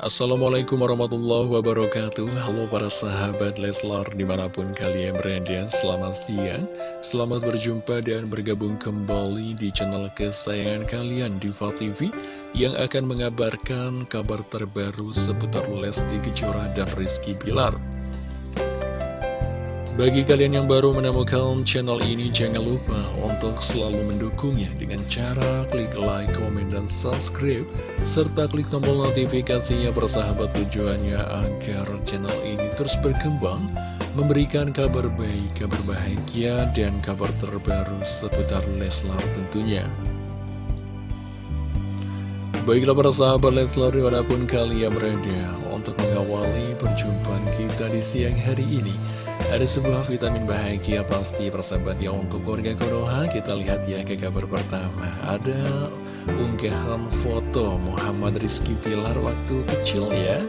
Assalamualaikum warahmatullahi wabarakatuh. Halo para sahabat Leslar di mana pun kalian berada Selamat siang. Selamat berjumpa dan bergabung kembali di channel kesayangan kalian Diva TV Yang akan mengabarkan kabar terbaru seputar Lesti Kejora dan Rizky Bilar bagi kalian yang baru menemukan channel ini, jangan lupa untuk selalu mendukungnya dengan cara klik like, komen, dan subscribe, serta klik tombol notifikasinya bersahabat tujuannya agar channel ini terus berkembang, memberikan kabar baik, kabar bahagia, dan kabar terbaru seputar Leslar tentunya. Baiklah para sahabat Leslar di mana pun kalian berada untuk mengawali perjumpaan kita di siang hari ini. Ada sebuah vitamin bahagia pasti persahabat ya untuk keluarga Konoha. Kita lihat ya ke kabar pertama. Ada unggahan foto Muhammad Rizky Pilar waktu kecil ya.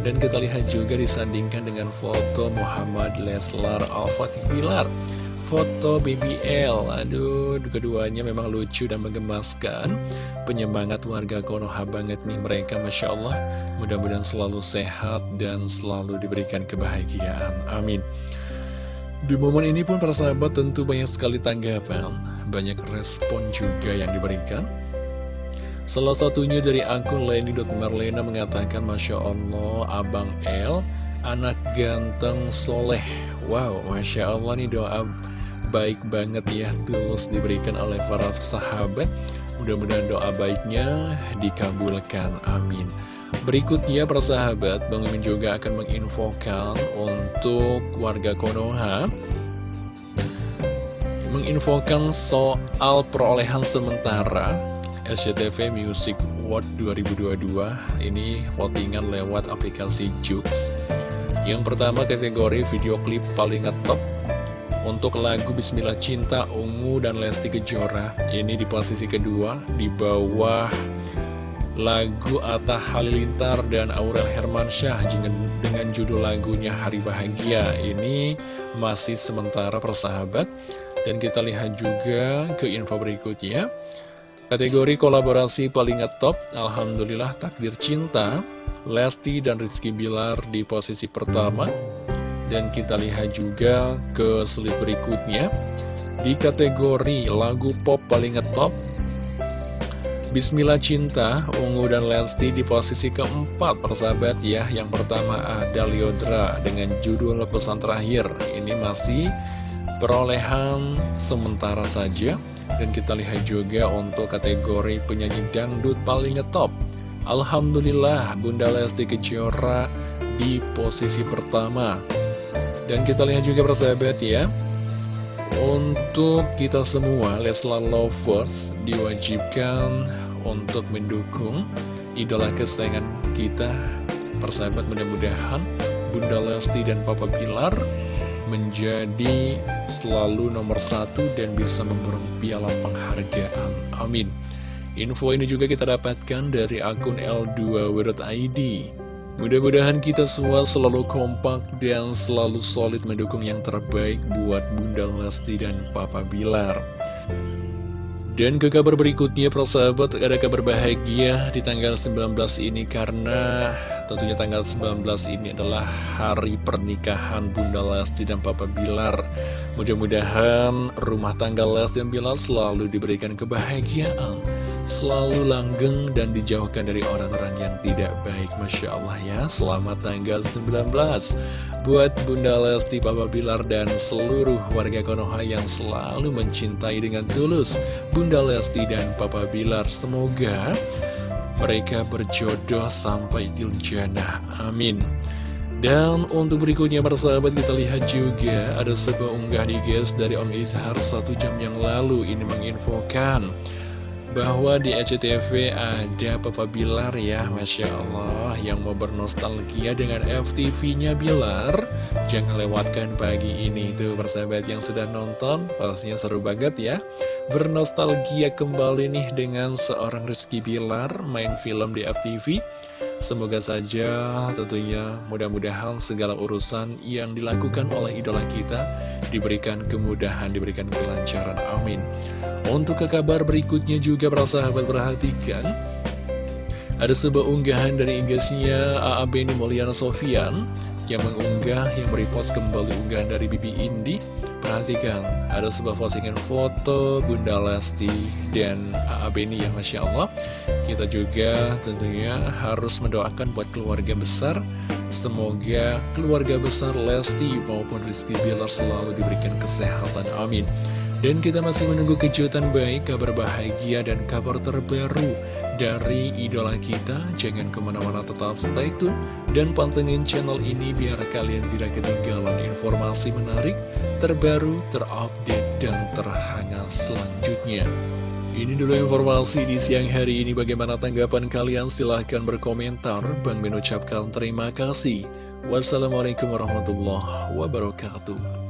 Dan kita lihat juga disandingkan dengan foto Muhammad Leslar Al-Fatih Pilar Foto BBL Aduh, keduanya memang lucu dan menggemaskan. Penyemangat warga Konoha banget nih mereka Masya Allah. Mudah-mudahan selalu sehat dan selalu diberikan kebahagiaan. Amin. Di momen ini pun para sahabat tentu banyak sekali tanggapan, banyak respon juga yang diberikan. Salah satunya dari akun Leni.Marlena mengatakan Masya Allah Abang El, anak ganteng soleh. Wow, Masya Allah nih doa baik banget ya tulus diberikan oleh para sahabat. Mudah-mudahan doa baiknya dikabulkan, amin. Berikutnya persahabat, Bang Mimin juga akan menginfokan untuk warga Konoha Menginfokan soal perolehan sementara SCTV Music Award 2022 Ini votingan lewat aplikasi Jux Yang pertama kategori video klip paling ngetop untuk lagu Bismillah Cinta Ungu dan Lesti Kejora Ini di posisi kedua Di bawah lagu Atta Halilintar dan Aurel Hermansyah dengan judul lagunya Hari Bahagia. Ini masih sementara persahabat dan kita lihat juga ke info berikutnya. Kategori kolaborasi paling ngetop Alhamdulillah Takdir Cinta Lesti dan Rizky Bilar di posisi pertama dan kita lihat juga ke slide berikutnya. Di kategori lagu pop paling ngetop Bismillah Cinta, Ungu dan Lesti di posisi keempat persahabat ya. Yang pertama ada Liodra dengan judul pesan terakhir. Ini masih perolehan sementara saja. Dan kita lihat juga untuk kategori penyanyi dangdut paling ngetop. Alhamdulillah Bunda Lesti Kejora di posisi pertama Dan kita lihat juga persahabat ya untuk kita semua, Leslar Lovers diwajibkan untuk mendukung idola kesayangan kita. Persahabat mudah-mudahan Bunda Lesti dan Papa Pilar menjadi selalu nomor satu dan bisa memborong piala penghargaan. Amin. Info ini juga kita dapatkan dari akun L2W.id. Mudah-mudahan kita semua selalu kompak dan selalu solid mendukung yang terbaik buat Bunda Lesti dan Papa Bilar. Dan ke kabar berikutnya persahabat ada kabar bahagia di tanggal 19 ini karena tentunya tanggal 19 ini adalah hari pernikahan Bunda Lesti dan Papa Bilar. Mudah-mudahan rumah tangga Lesti dan Bilar selalu diberikan kebahagiaan selalu langgeng dan dijauhkan dari orang-orang yang tidak baik. Masya Allah ya Selamat tanggal 19 Buat Bunda Lesti, Papa Bilar, dan seluruh warga Konoha yang selalu mencintai dengan tulus Bunda Lesti dan Papa Bilar. Semoga mereka berjodoh sampai di jannah. Amin. Dan untuk berikutnya persahabat kita lihat juga ada sebuah unggah di guys dari Om Izhar satu jam yang lalu. Ini menginfokan bahwa di SCTV ada Papa Bilar ya Masya Allah yang mau bernostalgia dengan FTV-nya Bilar. Jangan lewatkan pagi ini tuh persahabat yang sudah nonton. Pastinya seru banget ya. Bernostalgia kembali nih dengan seorang Rizky Bilar main film di FTV Semoga saja tentunya mudah-mudahan segala urusan yang dilakukan oleh idola kita diberikan kemudahan, diberikan kelancaran. Amin. Untuk ke kabar berikutnya juga para sahabat perhatikan. Ada sebuah unggahan dari inggasnya AA Beni Mulyana Sofian yang mengunggah yang merepost kembali unggahan dari Bibi Indi. Perhatikan, ada sebuah postingan foto Bunda Lesti dan AA Beni yang Masya Allah. Kita juga tentunya harus mendoakan buat keluarga besar. Semoga keluarga besar Lesti maupun Rizky Bilar selalu diberikan kesehatan. Amin. Dan kita masih menunggu kejutan baik, kabar bahagia, dan kabar terbaru dari idola kita. Jangan ke mana-mana tetap stay tune dan pantengin channel ini biar kalian tidak ketinggalan informasi menarik, terbaru, terupdate, dan terhangat selanjutnya. Ini dulu informasi di siang hari ini. Bagaimana tanggapan kalian? Silahkan berkomentar. Bang mengucapkan terima kasih. Wassalamualaikum warahmatullahi wabarakatuh.